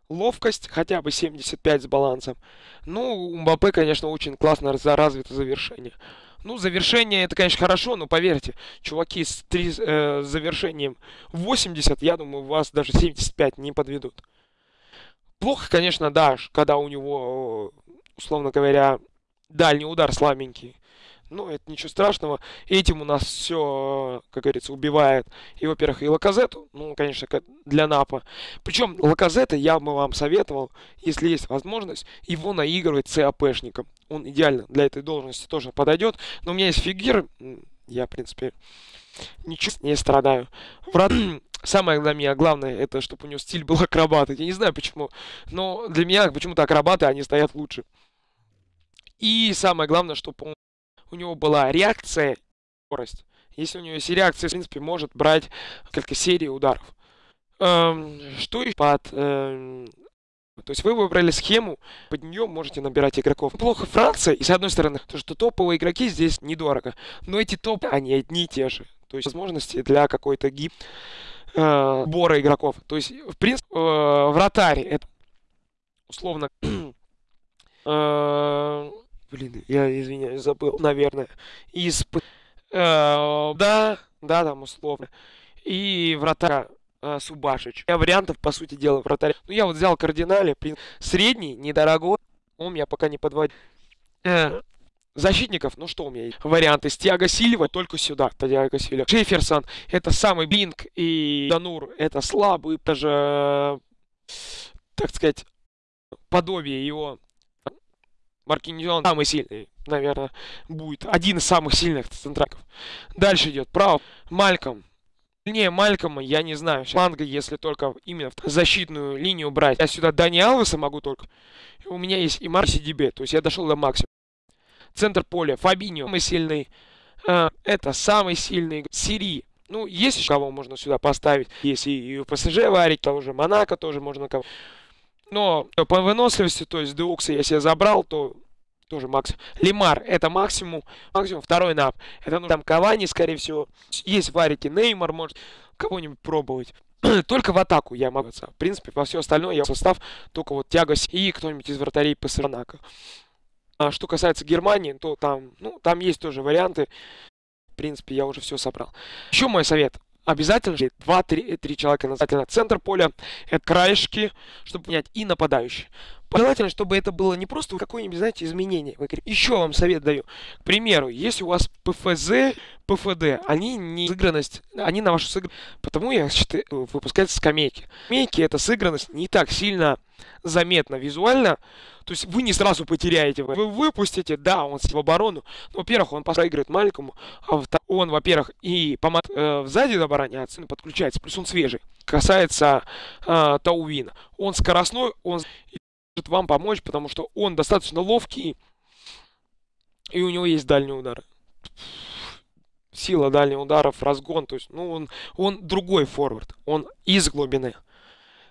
ловкость, хотя бы 75 с балансом. Ну, у Мбаппе, конечно, очень классно развито завершение. Ну, завершение это, конечно, хорошо, но поверьте, чуваки с три, э, завершением 80, я думаю, вас даже 75 не подведут. Плохо, конечно, да, когда у него, условно говоря, дальний удар слабенький. Ну, это ничего страшного. Этим у нас все, как говорится, убивает. И, во-первых, и Лаказету, ну, конечно, для Напа. Причем Лаказета я бы вам советовал, если есть возможность, его наигрывать с АПшником. Он идеально для этой должности тоже подойдет. Но у меня есть фигир, я, в принципе, ничего не страдаю. Врат... Самое для меня главное, это чтобы у него стиль был акробата. Я не знаю почему, но для меня почему-то акробаты, они стоят лучше. И самое главное, чтобы он у него была реакция, скорость. Если у него есть реакция, в принципе, может брать несколько серий ударов. Эм, что еще под... Эм, то есть вы выбрали схему, под нее можете набирать игроков. Плохо Франция, и с одной стороны, то, что топовые игроки здесь недорого. Но эти топы, они одни и те же. То есть возможности для какой-то гип э, бора игроков. То есть, в принципе, э, вратарь, это условно... э, Блин, я извиняюсь, забыл, наверное. Из... Э, да, да, там условно. И вратаря э, Субашич. Я вариантов, по сути дела, вратаря. Ну, я вот взял кардинале, средний, недорогой. Он меня пока не подводит. Э, защитников, ну что у меня есть? Варианты с Тиаго Сильва только сюда. Тиаго Сильва. Джефферсон, это самый Бинг и Данур, это слабый, даже, так сказать, подобие его Маркиньон самый сильный, наверное, будет. Один из самых сильных центраков. Дальше идет право. Мальком. Не, Малькома я не знаю. Фланга, если только именно в защитную линию брать. Я сюда Дани Алвеса могу только. У меня есть и Марси Дибе. То есть я дошел до максимума. Центр поля. Фабиньо. Самый сильный. Э, это самый сильный. Сири. Ну, есть еще кого можно сюда поставить. Есть и, и ПСЖ варить, того же Монако тоже можно кого но по выносливости, то есть Деукса, если я забрал, то тоже максимум. Лимар это максимум. Максимум второй нап. Это ну, там Кавани, скорее всего. Есть варики. Неймар может кого-нибудь пробовать. только в атаку я могу. В принципе, во все остальное я состав только вот Тяго и кто-нибудь из вратарей Пастернака. А что касается Германии, то там, ну, там есть тоже варианты. В принципе, я уже все собрал. Еще мой совет. Обязательно 2-3 человека на центр поля. Это краешки, чтобы понять, и нападающие. Желательно, чтобы это было не просто какое-нибудь, знаете, изменение. Еще вам совет даю. К примеру, если у вас ПФЗ, ПФД, они не сыгранность, они на вашу сыгранность, потому я считаю, выпускаются скамейки. Скамейки это сыгранность не так сильно заметно визуально, то есть вы не сразу потеряете. Вы выпустите, да, он в оборону. Но, во-первых, он проигрывает маленькому, а он, во-первых, и помад, э, сзади обороняется, подключается, плюс он свежий. Касается э, Таувина. Он скоростной, он может вам помочь, потому что он достаточно ловкий, и у него есть дальний удар. Сила дальних ударов, разгон, то есть, ну, он, он другой форвард, он из глубины.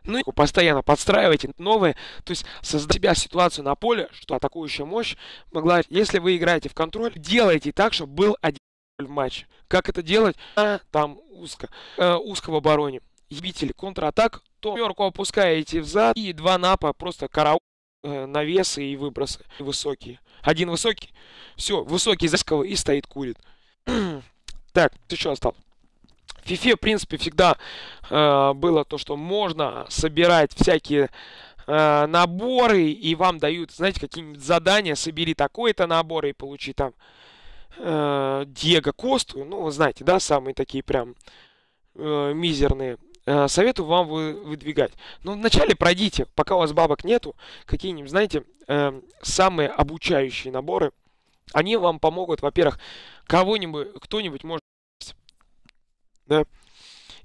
Ну и постоянно подстраивайте новые, то есть создать себя ситуацию на поле, что атакующая мощь могла, если вы играете в контроль, делайте так, чтобы был один в матче. Как это делать? А, там узко, э, узко в обороне. Ебители контратак, то пятерку опускаете взад и два напа просто караул, э, навесы и выбросы высокие. Один высокий, все, высокий засковый и стоит курит. так, ты что остался? В FIFA, в принципе, всегда э, было то, что можно собирать всякие э, наборы, и вам дают, знаете, какие-нибудь задания, собери такой-то набор и получи там э, Диего Косту, ну, вы знаете, да, самые такие прям э, мизерные. Э, советую вам вы, выдвигать. Но вначале пройдите, пока у вас бабок нету, какие-нибудь, знаете, э, самые обучающие наборы. Они вам помогут, во-первых, кого-нибудь, кто-нибудь может да.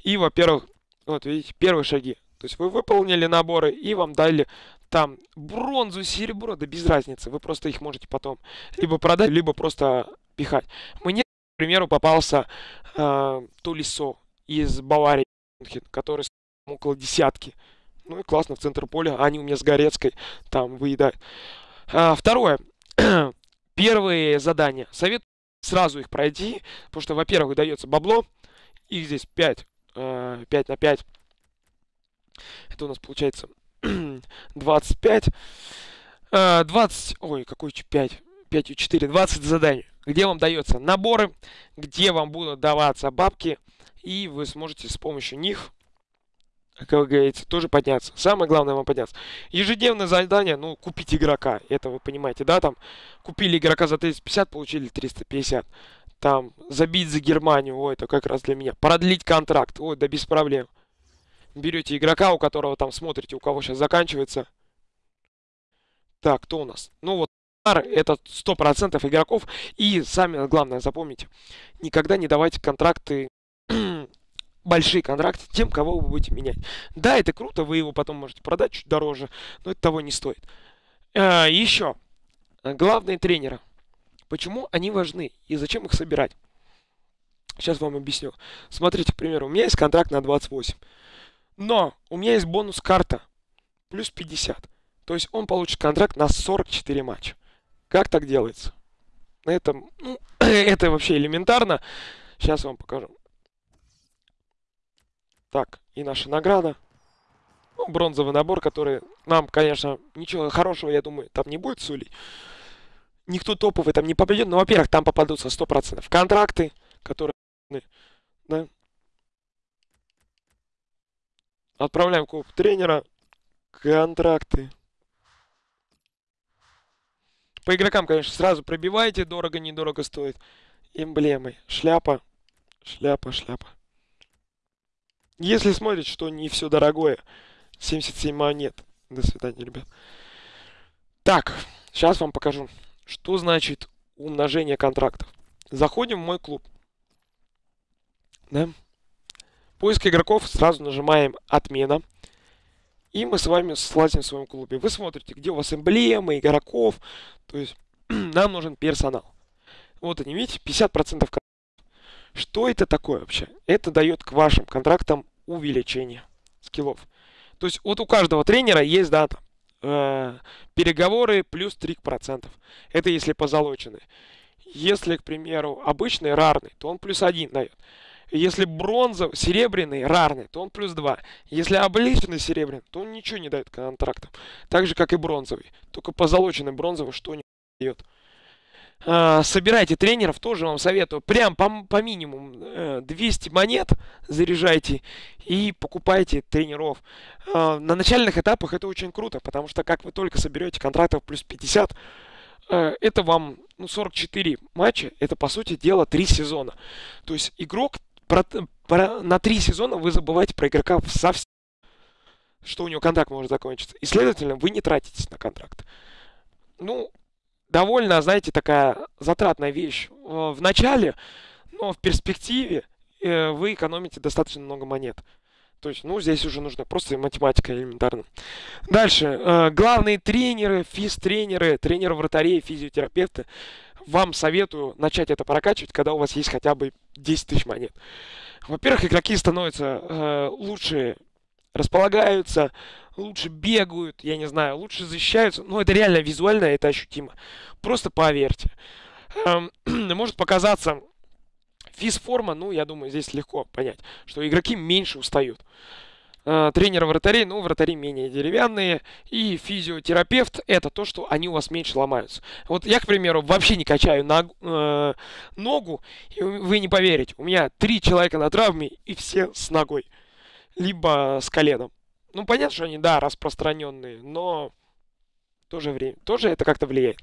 И, во-первых, вот видите, первые шаги. То есть вы выполнили наборы и вам дали там бронзу, серебро, да без разницы. Вы просто их можете потом либо продать, либо просто пихать. Мне, к примеру, попался э, Тулисо из Баварии, который около десятки. Ну и классно в центр поля. Они у меня с Горецкой там выедают. А, второе. Первые задания. Совет сразу их пройти, потому что, во-первых, дается бабло, их здесь 5. 5 э, на 5. Это у нас получается 25. 20. Э, ой, какой 5? 5 и 4. 20 заданий. Где вам дается наборы, где вам будут даваться бабки. И вы сможете с помощью них как говорится, тоже подняться. Самое главное вам подняться. Ежедневное задание, ну, купить игрока. Это вы понимаете, да, там, купили игрока за 350, получили 350 там, забить за Германию, ой, это как раз для меня. Продлить контракт, ой, да без проблем. Берете игрока, у которого там смотрите, у кого сейчас заканчивается. Так, кто у нас? Ну вот, это 100% игроков. И самое главное, запомните, никогда не давайте контракты, большие контракты тем, кого вы будете менять. Да, это круто, вы его потом можете продать чуть дороже, но это того не стоит. А, еще, главные тренеры. Почему они важны и зачем их собирать? Сейчас вам объясню. Смотрите, к примеру, у меня есть контракт на 28. Но у меня есть бонус-карта плюс 50. То есть он получит контракт на 44 матча. Как так делается? Это, ну, это вообще элементарно. Сейчас вам покажу. Так, и наша награда. Ну, бронзовый набор, который нам, конечно, ничего хорошего, я думаю, там не будет сулить никто топовый там не попадет. Но, во-первых, там попадутся 100% контракты, которые... Да? Отправляем клуб тренера. Контракты. По игрокам, конечно, сразу пробивайте. Дорого-недорого стоит. Эмблемы. Шляпа. Шляпа, шляпа. Если смотрите, что не все дорогое. 77 монет. До свидания, ребят. Так, сейчас вам покажу. Что значит умножение контрактов? Заходим в мой клуб. Да? Поиск игроков сразу нажимаем отмена. И мы с вами слазим в своем клубе. Вы смотрите, где у вас эмблемы, игроков. То есть нам нужен персонал. Вот они, видите, 50% контрактов. Что это такое вообще? Это дает к вашим контрактам увеличение скиллов. То есть вот у каждого тренера есть, да, там, э, переговоры плюс 3%. Это если позолоченный. Если, к примеру, обычный рарный, то он плюс 1 дает. Если бронзовый, серебряный, рарный, то он плюс 2. Если обличенный серебряный, то он ничего не дает контрактам. Так же, как и бронзовый. Только позолоченный бронзовый что не дает. А, собирайте тренеров, тоже вам советую. Прям по, по минимуму 200 монет заряжайте и покупайте тренеров. А, на начальных этапах это очень круто, потому что как вы только соберете контрактов плюс 50, э, это вам ну, 44 матча, это по сути дела 3 сезона. То есть игрок про, про, на 3 сезона вы забываете про игрока совсем, что у него контракт может закончиться. И, следовательно, вы не тратитесь на контракт. Ну, довольно, знаете, такая затратная вещь в начале, но в перспективе э, вы экономите достаточно много монет. То есть, ну, здесь уже нужна просто математика элементарно. Дальше. Э, главные тренеры, физ-тренеры, тренеры вратарей, физиотерапевты. Вам советую начать это прокачивать, когда у вас есть хотя бы 10 тысяч монет. Во-первых, игроки становятся э, лучше располагаются, лучше бегают, я не знаю, лучше защищаются. Ну, это реально визуально, это ощутимо. Просто поверьте. Эм, может показаться физформа, ну, я думаю, здесь легко понять, что игроки меньше устают. Э, тренеры вратарей, ну, вратари менее деревянные. И физиотерапевт – это то, что они у вас меньше ломаются. Вот я, к примеру, вообще не качаю ног, э, ногу, и вы не поверите, у меня три человека на травме, и все с ногой либо с коленом. Ну, понятно, что они, да, распространенные, но в то же время, тоже это как-то влияет.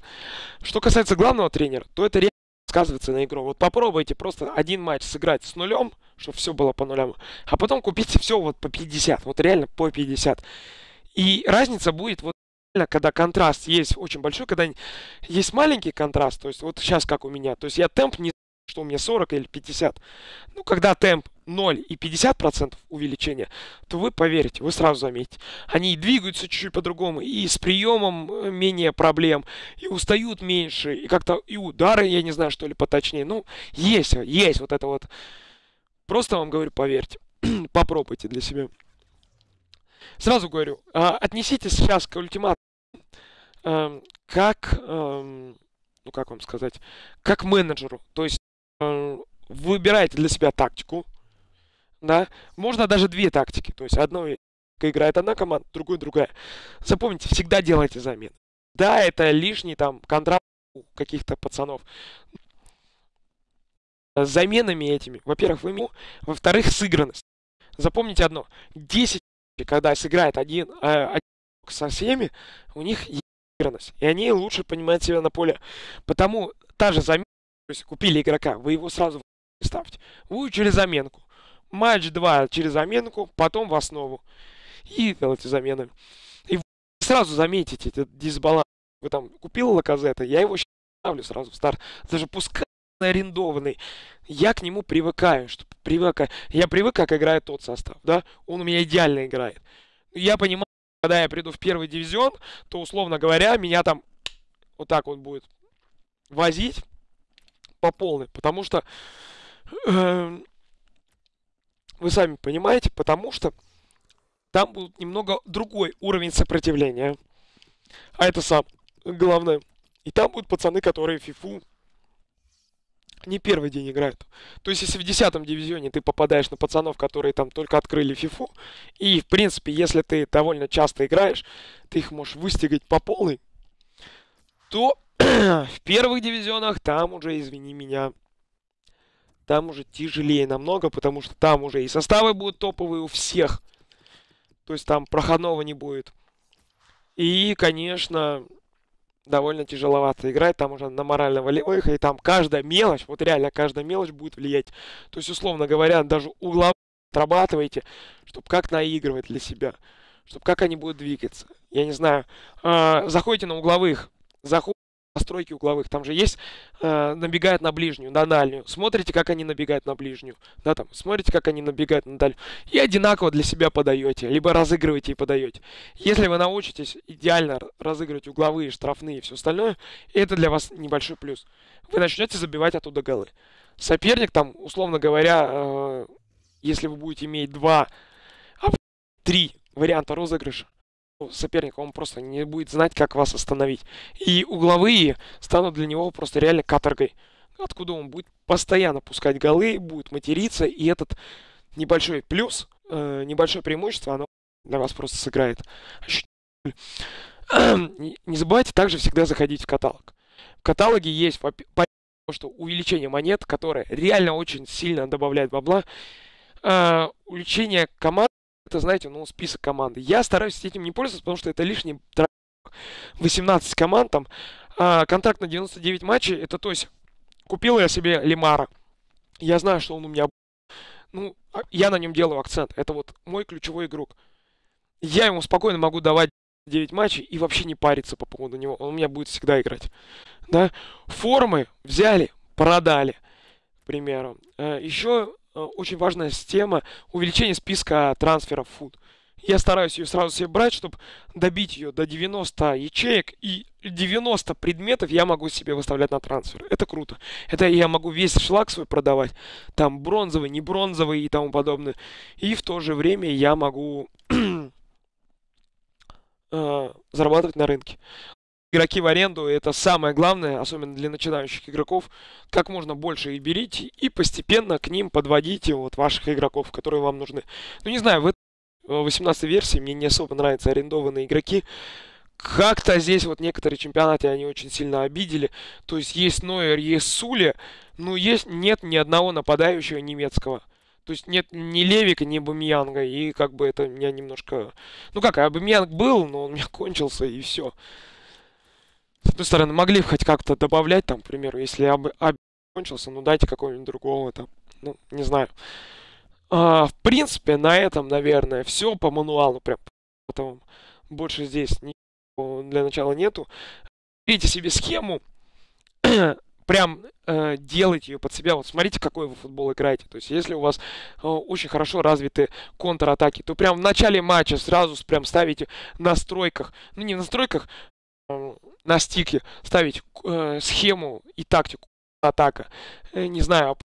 Что касается главного тренера, то это реально сказывается на игру. Вот попробуйте просто один матч сыграть с нулем, чтобы все было по нулям, а потом купите все вот по 50, вот реально по 50. И разница будет вот когда контраст есть очень большой, когда есть маленький контраст, то есть вот сейчас как у меня, то есть я темп не что у меня 40 или 50. Ну, когда темп 0 и 50% увеличения, то вы поверите, вы сразу заметите. Они и двигаются чуть-чуть по-другому, и с приемом э, менее проблем, и устают меньше, и как-то и удары, я не знаю, что ли, поточнее. Ну, есть, есть вот это вот. Просто вам говорю, поверьте. Попробуйте для себя. Сразу говорю, а, отнеситесь сейчас к ультиматуму эм, как, эм, ну как вам сказать, как менеджеру. То есть э, выбираете для себя тактику, да, можно даже две тактики, то есть одной играет одна команда, другой другая. Запомните, всегда делайте замены. Да, это лишний там контракт у каких-то пацанов. С заменами этими, во-первых, вы во-вторых, сыгранность. Запомните одно, 10, когда сыграет один, э, один со всеми, у них есть сыгранность, и они лучше понимают себя на поле. Потому та же замена, то есть купили игрока, вы его сразу ставьте. Через заменку матч 2 через заменку, потом в основу. И делайте замены. И вы сразу заметите этот дисбаланс. Вы там купил Лаказета, я его ставлю сразу в старт. Даже пускай арендованный, я к нему привыкаю, что привыкаю. Я привык, как играет тот состав, да, он у меня идеально играет. Я понимаю, когда я приду в первый дивизион, то, условно говоря, меня там вот так вот будет возить по полной, потому что э, вы сами понимаете, потому что там будет немного другой уровень сопротивления. А это сам главное. И там будут пацаны, которые фифу не первый день играют. То есть, если в 10 дивизионе ты попадаешь на пацанов, которые там только открыли фифу, и, в принципе, если ты довольно часто играешь, ты их можешь выстигать по полной, то в первых дивизионах там уже, извини меня, там уже тяжелее намного, потому что там уже и составы будут топовые у всех. То есть там проходного не будет. И, конечно, довольно тяжеловато играть. Там уже на морально-волевых. И там каждая мелочь, вот реально каждая мелочь будет влиять. То есть, условно говоря, даже угла отрабатываете, чтобы как наигрывать для себя. Чтобы как они будут двигаться. Я не знаю. Э, заходите на угловых. Заходите настройки угловых. Там же есть, э, набегают на ближнюю, на дальнюю. Смотрите, как они набегают на ближнюю. Да, там, смотрите, как они набегают на дальнюю. И одинаково для себя подаете, либо разыгрываете и подаете. Если вы научитесь идеально разыгрывать угловые, штрафные и все остальное, это для вас небольшой плюс. Вы начнете забивать оттуда голы. Соперник там, условно говоря, э, если вы будете иметь два, а три варианта розыгрыша, соперника, он просто не будет знать, как вас остановить. И угловые станут для него просто реально каторгой, откуда он будет постоянно пускать голы, будет материться, и этот небольшой плюс, э, небольшое преимущество, оно для вас просто сыграет. Не забывайте также всегда заходить в каталог. В каталоге есть что увеличение монет, которое реально очень сильно добавляет бабла. Э, увеличение команд это, знаете, ну, список команды. Я стараюсь этим не пользоваться, потому что это лишний 18 команд там. А, контракт на 99 матчей, это то есть купил я себе Лимара. Я знаю, что он у меня... Ну, а, я на нем делаю акцент. Это вот мой ключевой игрок. Я ему спокойно могу давать 9 матчей и вообще не париться по поводу него. Он у меня будет всегда играть. Да? Формы взяли, продали, к примеру. Э, Еще очень важная тема увеличение списка трансферов фуд. Я стараюсь ее сразу себе брать, чтобы добить ее до 90 ячеек и 90 предметов я могу себе выставлять на трансфер. Это круто. Это я могу весь шлак свой продавать. Там бронзовый, не бронзовый и тому подобное. И в то же время я могу э, зарабатывать на рынке игроки в аренду это самое главное, особенно для начинающих игроков. Как можно больше их берите и постепенно к ним подводите вот ваших игроков, которые вам нужны. Ну не знаю, в 18 версии мне не особо нравятся арендованные игроки. Как-то здесь вот некоторые чемпионаты они очень сильно обидели. То есть есть Нойер, есть Сули, но есть, нет ни одного нападающего немецкого. То есть нет ни Левика, ни Бамиянга. И как бы это меня немножко... Ну как, Бамиянг был, но он у меня кончился, и все с одной стороны, могли хоть как-то добавлять, там, к примеру, если об, об кончился, ну дайте какого-нибудь другого, там, ну, не знаю. А, в принципе, на этом, наверное, все по мануалу, прям, потом больше здесь ничего для начала нету. Берите себе схему, прям э, делайте ее под себя. Вот смотрите, какой вы футбол играете. То есть, если у вас э, очень хорошо развиты контратаки, то прям в начале матча сразу прям ставите настройках, ну не настройках, на стике ставить э, схему и тактику атака. Э, не знаю,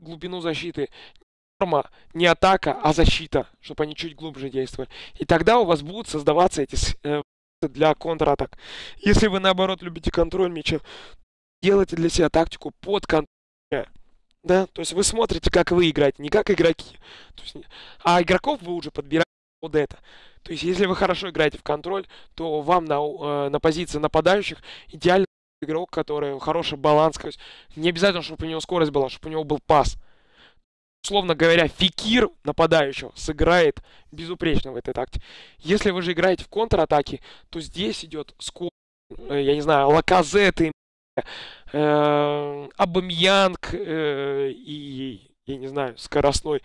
глубину защиты. Норма не атака, а защита, чтобы они чуть глубже действовали. И тогда у вас будут создаваться эти э, для контратак. Если вы наоборот любите контроль мяча, делайте для себя тактику под контроль. Да, то есть вы смотрите, как вы играете, не как игроки. Есть, а игроков вы уже подбираете под это. То есть, если вы хорошо играете в контроль, то вам на, э, на позиции нападающих идеально игрок, который хороший баланс. То есть, не обязательно, чтобы у него скорость была, чтобы у него был пас. Условно говоря, фикир нападающего сыграет безупречно в этой такте. Если вы же играете в контратаке, то здесь идет скорость, э, я не знаю, лаказеты, э, Абамьянг э, и я не знаю, скоростной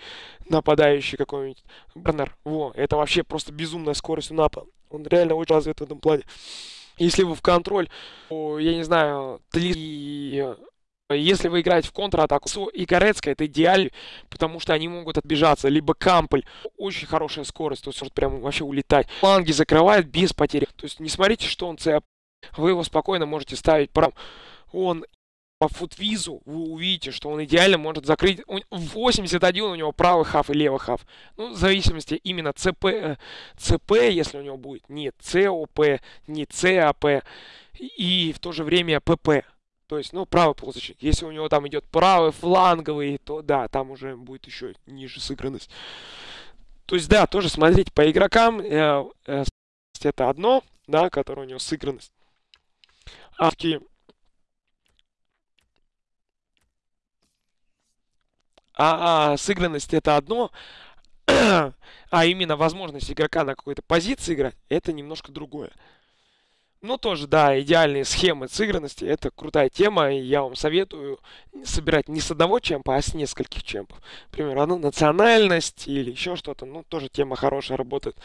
нападающий какой-нибудь Бернер. Во, это вообще просто безумная скорость у напа. Он реально очень развит в этом плане. Если вы в контроль, то, я не знаю, и если вы играете в контратаку, и Корецкая это идеально, потому что они могут отбежаться. Либо Камполь, очень хорошая скорость, то есть может прям вообще улетать. Фланги закрывает без потери. То есть не смотрите, что он ЦАП. Вы его спокойно можете ставить прям. Он по футвизу вы увидите, что он идеально может закрыть. 81 у него правый хав и левый хав. Ну, в зависимости именно ЦП, э, ЦП, если у него будет, не ЦОП, не ЦАП, и в то же время ПП. То есть, ну, правый полузащитник. Если у него там идет правый фланговый, то да, там уже будет еще ниже сыгранность. То есть, да, тоже смотрите по игрокам. Э, э, это одно, да, которое у него сыгранность. А А, а сыгранность это одно, а именно возможность игрока на какой-то позиции играть, это немножко другое. Ну, тоже, да, идеальные схемы сыгранности. Это крутая тема, и я вам советую собирать не с одного чемпа, а с нескольких чемпов. Например, одну национальность или еще что-то. Ну, тоже тема хорошая работает.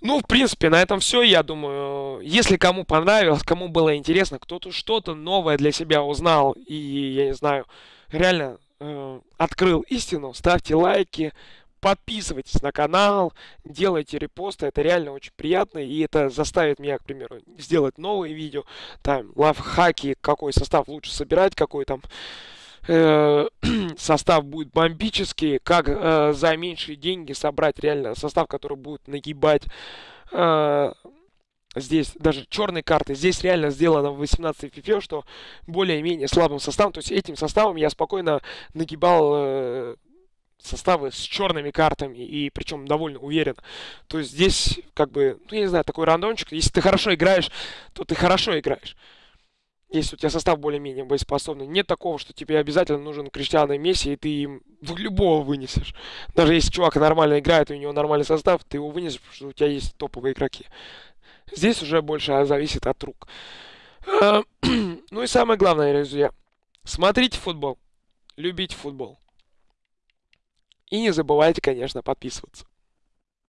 Ну, в принципе, на этом все. Я думаю, если кому понравилось, кому было интересно, кто-то что-то новое для себя узнал, и, я не знаю, реально э, открыл истину, ставьте лайки, подписывайтесь на канал, делайте репосты, это реально очень приятно, и это заставит меня, к примеру, сделать новые видео, там, лайфхаки, какой состав лучше собирать, какой там э, состав будет бомбический, как э, за меньшие деньги собрать реально состав, который будет нагибать э, здесь даже черные карты. Здесь реально сделано в 18 FIFA, что более-менее слабым составом. То есть этим составом я спокойно нагибал э, составы с черными картами, и причем довольно уверен. То есть здесь, как бы, ну, я не знаю, такой рандомчик. Если ты хорошо играешь, то ты хорошо играешь. Если у тебя состав более-менее боеспособный. Нет такого, что тебе обязательно нужен Криштиано и Месси, и ты им любого вынесешь. Даже если чувак нормально играет, и у него нормальный состав, ты его вынесешь, потому что у тебя есть топовые игроки. Здесь уже больше зависит от рук. А, ну и самое главное, друзья. Смотрите футбол. Любите футбол. И не забывайте, конечно, подписываться.